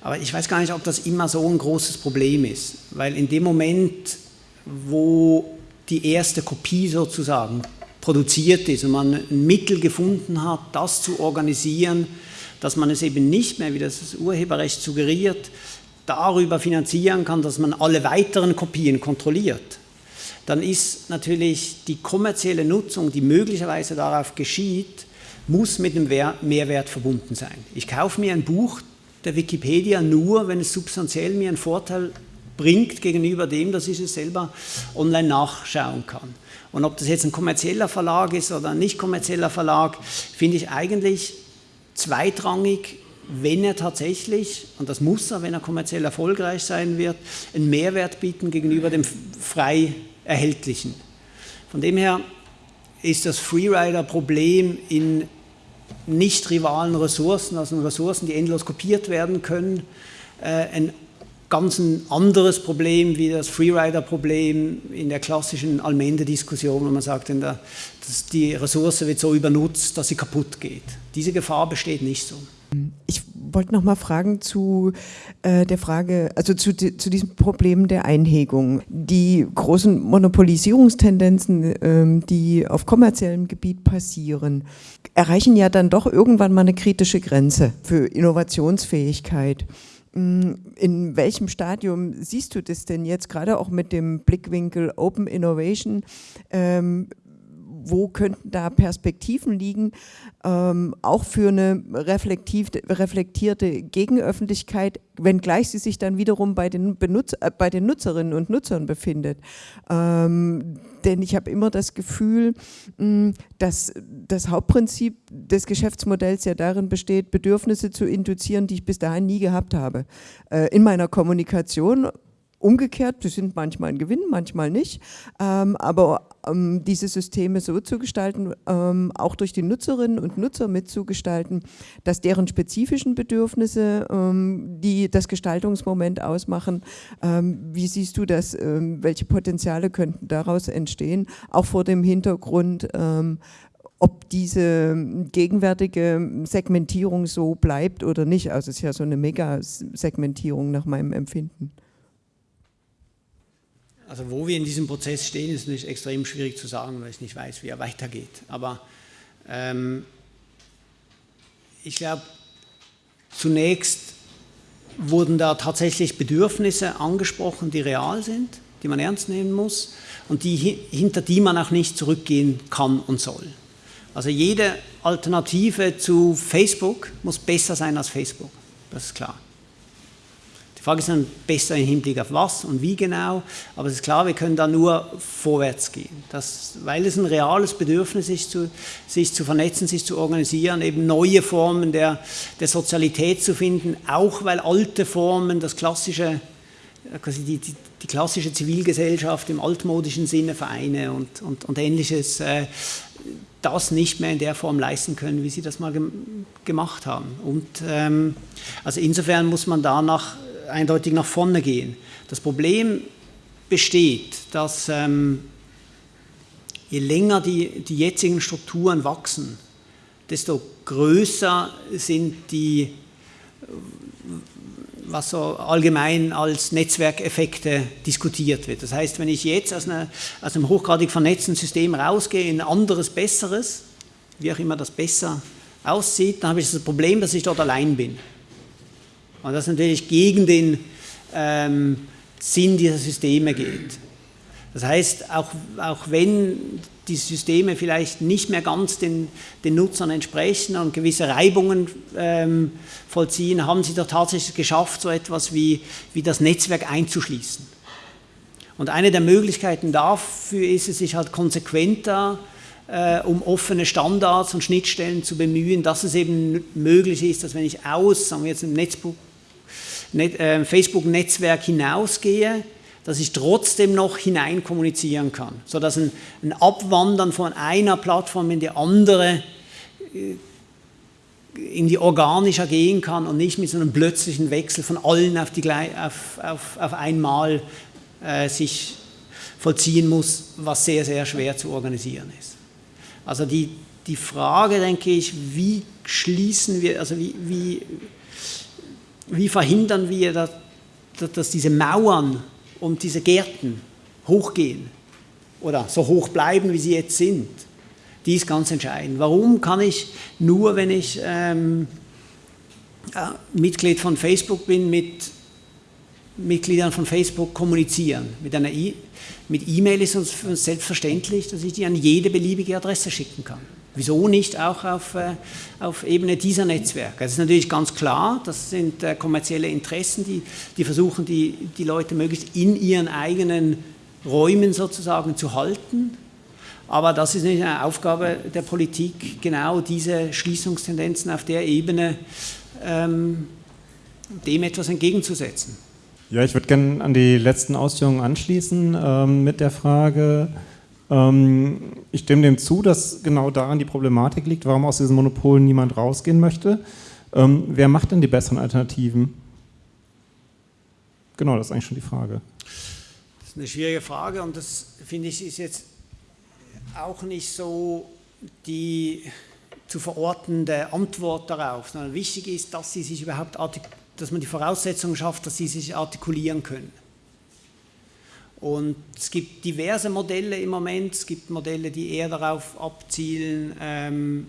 Aber ich weiß gar nicht, ob das immer so ein großes Problem ist, weil in dem Moment, wo die erste Kopie sozusagen produziert ist und man ein Mittel gefunden hat, das zu organisieren, dass man es eben nicht mehr, wie das Urheberrecht suggeriert, darüber finanzieren kann, dass man alle weiteren Kopien kontrolliert, dann ist natürlich die kommerzielle Nutzung, die möglicherweise darauf geschieht, muss mit einem Mehrwert verbunden sein. Ich kaufe mir ein Buch der Wikipedia nur, wenn es substanziell mir einen Vorteil bringt gegenüber dem, dass ich es selber online nachschauen kann. Und ob das jetzt ein kommerzieller Verlag ist oder ein nicht kommerzieller Verlag, finde ich eigentlich zweitrangig, wenn er tatsächlich, und das muss er, wenn er kommerziell erfolgreich sein wird, einen Mehrwert bieten gegenüber dem frei erhältlichen. Von dem her ist das Freerider-Problem in nicht rivalen Ressourcen, also Ressourcen, die endlos kopiert werden können, äh, ein ganz ein anderes Problem wie das Freerider-Problem in der klassischen Allmende-Diskussion, wo man sagt, der, dass die Ressource wird so übernutzt, dass sie kaputt geht. Diese Gefahr besteht nicht so.
Ich wollte noch mal fragen zu äh, der Frage, also zu, zu diesem Problem der Einhegung. Die großen Monopolisierungstendenzen, ähm, die auf kommerziellem Gebiet passieren, erreichen ja dann doch irgendwann mal eine kritische Grenze für Innovationsfähigkeit. Mm, in welchem Stadium siehst du das denn jetzt, gerade auch mit dem Blickwinkel Open Innovation? Ähm, wo könnten da Perspektiven liegen, ähm, auch für eine reflektierte Gegenöffentlichkeit, wenngleich sie sich dann wiederum bei den, Benutz äh, bei den Nutzerinnen und Nutzern befindet. Ähm, denn ich habe immer das Gefühl, mh, dass das Hauptprinzip des Geschäftsmodells ja darin besteht, Bedürfnisse zu induzieren, die ich bis dahin nie gehabt habe. Äh, in meiner Kommunikation Umgekehrt, die sind manchmal ein Gewinn, manchmal nicht, ähm, aber ähm, diese Systeme so zu gestalten, ähm, auch durch die Nutzerinnen und Nutzer mitzugestalten, dass deren spezifischen Bedürfnisse, ähm, die das Gestaltungsmoment ausmachen, ähm, wie siehst du das, ähm, welche Potenziale könnten daraus entstehen, auch vor dem Hintergrund, ob diese gegenwärtige Segmentierung so bleibt oder nicht. Also es ist ja so eine Mega-Segmentierung nach meinem Empfinden.
Also wo wir in diesem Prozess stehen, ist natürlich extrem schwierig zu sagen, weil ich nicht weiß, wie er weitergeht. Aber ähm, ich glaube, zunächst wurden da tatsächlich Bedürfnisse angesprochen, die real sind, die man ernst nehmen muss und die, hinter die man auch nicht zurückgehen kann und soll. Also jede Alternative zu Facebook muss besser sein als Facebook, das ist klar. Die Frage ist dann besser im Hinblick auf was und wie genau, aber es ist klar, wir können da nur vorwärts gehen. Das, weil es ein reales Bedürfnis ist, zu, sich zu vernetzen, sich zu organisieren, eben neue Formen der, der Sozialität zu finden, auch weil alte Formen, das klassische, quasi die, die, die klassische Zivilgesellschaft im altmodischen Sinne, Vereine und, und, und ähnliches, äh, das nicht mehr in der Form leisten können, wie sie das mal gemacht haben. Und ähm, also insofern muss man danach eindeutig nach vorne gehen. Das Problem besteht, dass ähm, je länger die, die jetzigen Strukturen wachsen, desto größer sind die, was so allgemein als Netzwerkeffekte diskutiert wird. Das heißt, wenn ich jetzt aus, einer, aus einem hochgradig vernetzten System rausgehe in ein anderes, besseres, wie auch immer das besser aussieht, dann habe ich das Problem, dass ich dort allein bin. Und das natürlich gegen den ähm, Sinn dieser Systeme geht. Das heißt, auch, auch wenn die Systeme vielleicht nicht mehr ganz den, den Nutzern entsprechen und gewisse Reibungen ähm, vollziehen, haben sie doch tatsächlich geschafft, so etwas wie, wie das Netzwerk einzuschließen. Und eine der Möglichkeiten dafür ist es, sich halt konsequenter äh, um offene Standards und Schnittstellen zu bemühen, dass es eben möglich ist, dass wenn ich aus, sagen wir jetzt im Netzbuch, Net, Facebook-Netzwerk hinausgehe, dass ich trotzdem noch hinein kommunizieren kann, sodass ein, ein Abwandern von einer Plattform in die andere äh, in die organischer gehen kann und nicht mit so einem plötzlichen Wechsel von allen auf, die, auf, auf, auf einmal äh, sich vollziehen muss, was sehr, sehr schwer zu organisieren ist. Also die, die Frage, denke ich, wie schließen wir, also wie, wie, wie verhindern wir, dass, dass diese Mauern und diese Gärten hochgehen oder so hoch bleiben, wie sie jetzt sind, die ist ganz entscheidend. Warum kann ich nur, wenn ich ähm, äh, Mitglied von Facebook bin, mit Mitgliedern von Facebook kommunizieren? Mit einer e E-Mail ist es selbstverständlich, dass ich die an jede beliebige Adresse schicken kann. Wieso nicht auch auf, äh, auf Ebene dieser Netzwerke? Das ist natürlich ganz klar, das sind äh, kommerzielle Interessen, die, die versuchen, die, die Leute möglichst in ihren eigenen Räumen sozusagen zu halten. Aber das ist nicht eine Aufgabe der Politik, genau diese Schließungstendenzen auf der Ebene ähm, dem etwas entgegenzusetzen.
Ja, ich würde gerne an die letzten Ausführungen anschließen ähm, mit der Frage, ich stimme dem zu, dass genau daran die Problematik liegt, warum aus diesen Monopolen niemand rausgehen möchte. Ähm, wer macht denn die besseren Alternativen? Genau, das ist eigentlich schon die Frage.
Das ist eine schwierige Frage und das finde ich ist jetzt auch nicht so die zu verortende Antwort darauf, sondern wichtig ist, dass sie sich überhaupt dass man die Voraussetzungen schafft, dass sie sich artikulieren können. Und es gibt diverse Modelle im Moment, es gibt Modelle, die eher darauf abzielen, ähm,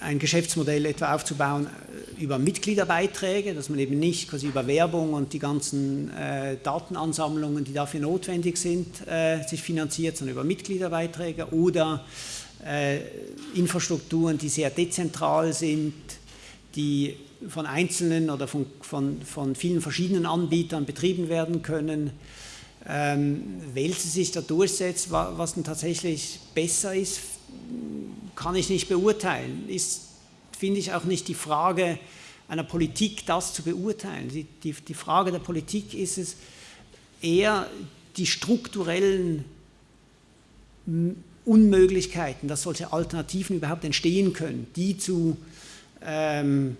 ein Geschäftsmodell etwa aufzubauen äh, über Mitgliederbeiträge, dass man eben nicht quasi über Werbung und die ganzen äh, Datenansammlungen, die dafür notwendig sind, äh, sich finanziert, sondern über Mitgliederbeiträge oder äh, Infrastrukturen, die sehr dezentral sind, die von einzelnen oder von, von, von vielen verschiedenen Anbietern betrieben werden können. Ähm, welche sich da durchsetzt, was denn tatsächlich besser ist, kann ich nicht beurteilen. Ist, finde ich, auch nicht die Frage einer Politik, das zu beurteilen. Die, die, die Frage der Politik ist es eher die strukturellen Unmöglichkeiten, dass solche Alternativen überhaupt entstehen können, die zu ähm,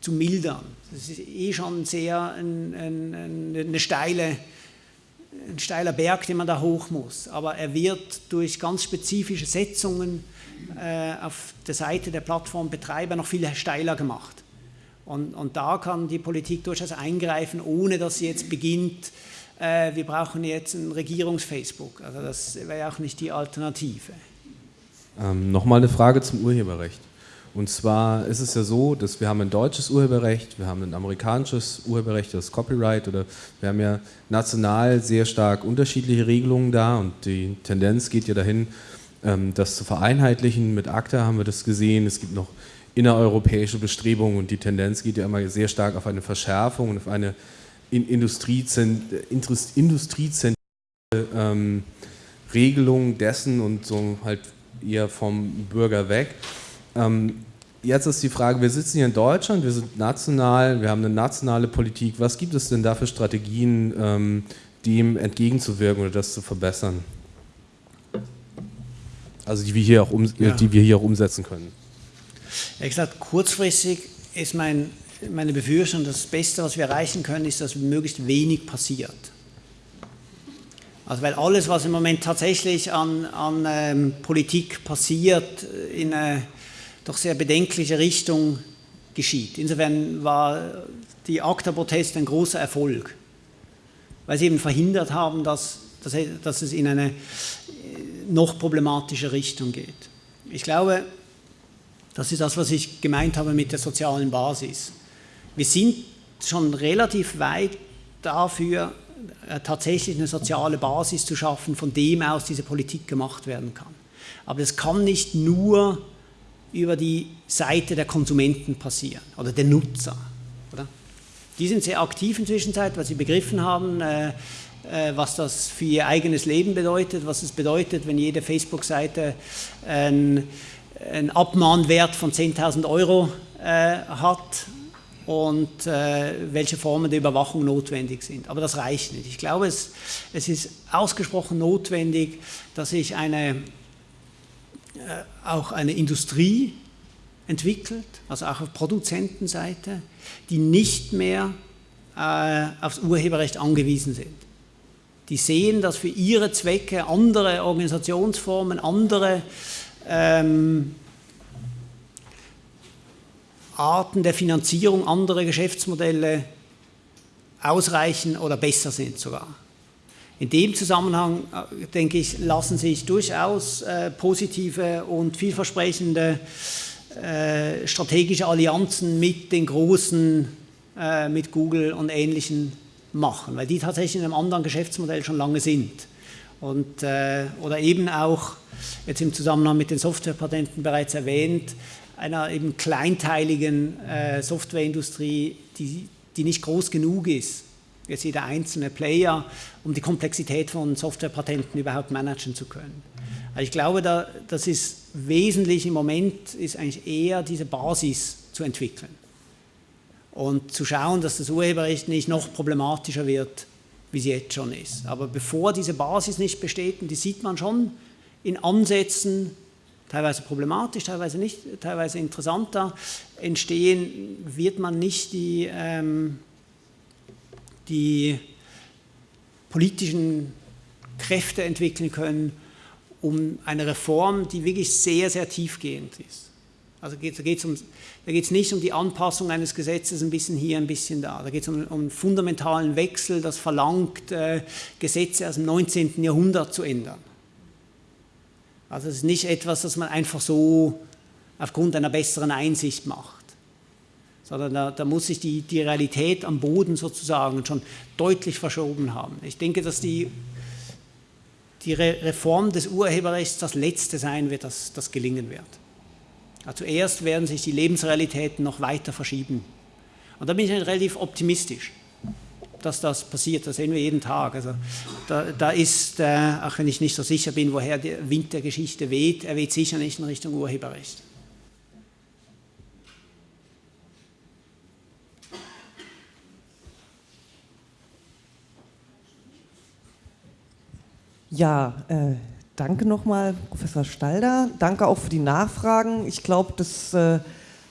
zu mildern. Das ist eh schon sehr ein, ein, eine steile, ein steiler Berg, den man da hoch muss. Aber er wird durch ganz spezifische Setzungen äh, auf der Seite der Plattformbetreiber noch viel steiler gemacht. Und, und da kann die Politik durchaus eingreifen, ohne dass sie jetzt beginnt, äh, wir brauchen jetzt ein Regierungs-Facebook. Also das wäre ja auch nicht die Alternative.
Ähm, Nochmal eine Frage zum Urheberrecht. Und zwar ist es ja so, dass wir haben ein deutsches Urheberrecht, wir haben ein amerikanisches Urheberrecht, das Copyright, oder wir haben ja national sehr stark unterschiedliche Regelungen da und die Tendenz geht ja dahin, ähm, das zu vereinheitlichen. Mit ACTA haben wir das gesehen, es gibt noch innereuropäische Bestrebungen und die Tendenz geht ja immer sehr stark auf eine Verschärfung und auf eine industriezentrierte ähm, Regelung dessen und so halt eher vom Bürger weg. Ähm, jetzt ist die Frage, wir sitzen hier in Deutschland, wir sind national, wir haben eine nationale Politik. Was gibt es denn da für Strategien, ähm, dem entgegenzuwirken oder das zu verbessern? Also die wir hier auch, um, ja. die wir hier auch umsetzen können.
Ja, gesagt, kurzfristig ist mein, meine Befürchtung, das Beste, was wir erreichen können, ist, dass möglichst wenig passiert. Also weil alles, was im Moment tatsächlich an, an ähm, Politik passiert, in eine doch sehr bedenkliche Richtung geschieht. Insofern war die ACTA-Protest ein großer Erfolg, weil sie eben verhindert haben, dass, dass, dass es in eine noch problematische Richtung geht. Ich glaube, das ist das, was ich gemeint habe mit der sozialen Basis. Wir sind schon relativ weit dafür, äh, tatsächlich eine soziale Basis zu schaffen, von dem aus diese Politik gemacht werden kann. Aber das kann nicht nur über die Seite der Konsumenten passieren oder der Nutzer. Oder? Die sind sehr aktiv in der Zwischenzeit, weil sie begriffen haben, äh, äh, was das für ihr eigenes Leben bedeutet, was es bedeutet, wenn jede Facebook-Seite einen, Abmahnwert von 10.000 Euro äh, hat und äh, welche Formen der Überwachung notwendig sind. Aber das reicht nicht. Ich glaube, es, es ist ausgesprochen notwendig, dass sich eine, auch eine Industrie entwickelt, also auch auf Produzentenseite, die nicht mehr äh, aufs Urheberrecht angewiesen sind. Die sehen, dass für ihre Zwecke andere Organisationsformen, andere ähm, Arten der Finanzierung, andere Geschäftsmodelle ausreichen oder besser sind sogar. In dem Zusammenhang, äh, denke ich, lassen sich durchaus äh, positive und vielversprechende äh, strategische Allianzen mit den großen, äh, mit Google und ähnlichen machen, weil die tatsächlich in einem anderen Geschäftsmodell schon lange sind. Und, äh, oder eben auch, jetzt im Zusammenhang mit den Softwarepatenten bereits erwähnt, einer eben kleinteiligen äh, Softwareindustrie, die, die nicht groß genug ist, jetzt jeder einzelne Player, um die Komplexität von Softwarepatenten überhaupt managen zu können. Also ich glaube, da, das ist wesentlich im Moment, ist eigentlich eher diese Basis zu entwickeln und zu schauen, dass das Urheberrecht nicht noch problematischer wird, wie es jetzt schon ist. Aber bevor diese Basis nicht besteht, und die sieht man schon in Ansätzen, teilweise problematisch, teilweise nicht, teilweise interessanter, entstehen, wird man nicht die, ähm, die politischen Kräfte entwickeln können, um eine Reform, die wirklich sehr, sehr tiefgehend ist. Also geht, da geht es um, nicht um die Anpassung eines Gesetzes ein bisschen hier, ein bisschen da. Da geht es um, um, einen fundamentalen Wechsel, das verlangt, äh, Gesetze aus dem 19. Jahrhundert zu ändern. Also es ist nicht etwas, das man einfach so aufgrund einer besseren Einsicht macht, sondern da, da muss sich die, die Realität am Boden sozusagen schon deutlich verschoben haben. Ich denke, dass die, die Reform des Urheberrechts das Letzte sein wird, das, das gelingen wird. Zuerst werden sich die Lebensrealitäten noch weiter verschieben. Und da bin ich relativ optimistisch, dass das passiert. Das sehen wir jeden Tag. Also da, da ist, äh, auch wenn ich nicht so sicher bin, woher der Wind der Geschichte weht, er weht sicher nicht in Richtung Urheberrecht.
Ja, äh, Danke nochmal, Professor Stalder. Danke auch für die Nachfragen. Ich glaube, das äh,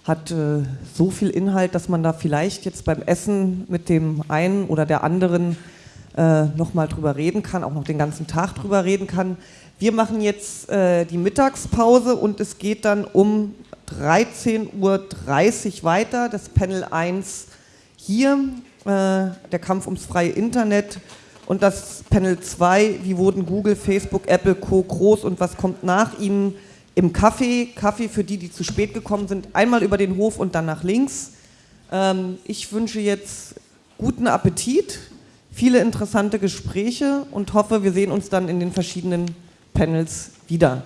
hat äh, so viel Inhalt, dass man da vielleicht jetzt beim Essen mit dem einen oder der anderen äh, nochmal drüber reden kann, auch noch den ganzen Tag drüber reden kann. Wir machen jetzt äh, die Mittagspause und es geht dann um 13.30 Uhr weiter. Das Panel 1 hier, äh, der Kampf ums freie Internet und das Panel 2, wie wurden Google, Facebook, Apple, Co. groß und was kommt nach ihnen im Kaffee, Kaffee für die, die zu spät gekommen sind, einmal über den Hof und dann nach links. Ähm, ich wünsche jetzt guten Appetit, viele interessante Gespräche und hoffe, wir sehen uns dann in den verschiedenen Panels wieder.